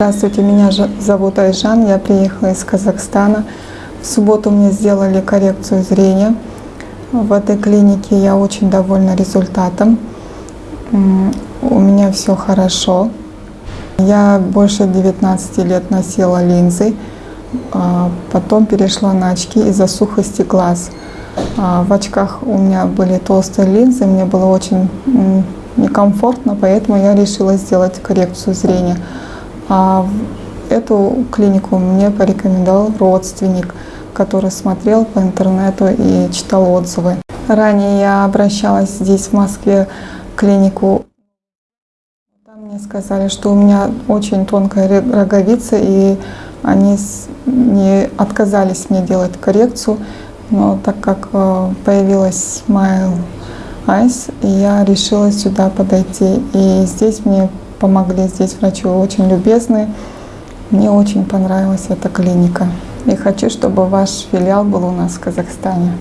Здравствуйте, меня зовут Айжан, я приехала из Казахстана. В субботу мне сделали коррекцию зрения. В этой клинике я очень довольна результатом. У меня все хорошо. Я больше 19 лет носила линзы, а, потом перешла на очки из-за сухости глаз. А, В очках у меня были толстые линзы, мне было очень некомфортно, поэтому я решила сделать коррекцию зрения. А эту клинику мне порекомендовал родственник, который смотрел по интернету и читал отзывы. Ранее я обращалась здесь, в Москве, в клинику. Там мне сказали, что у меня очень тонкая роговица, и они не отказались мне делать коррекцию. Но так как э, появилась Smile Eyes, я решила сюда подойти. И здесь мне помогли, здесь врачи очень любезные. Мне очень понравилась эта клиника. И хочу, чтобы ваш филиал был у нас в Казахстане.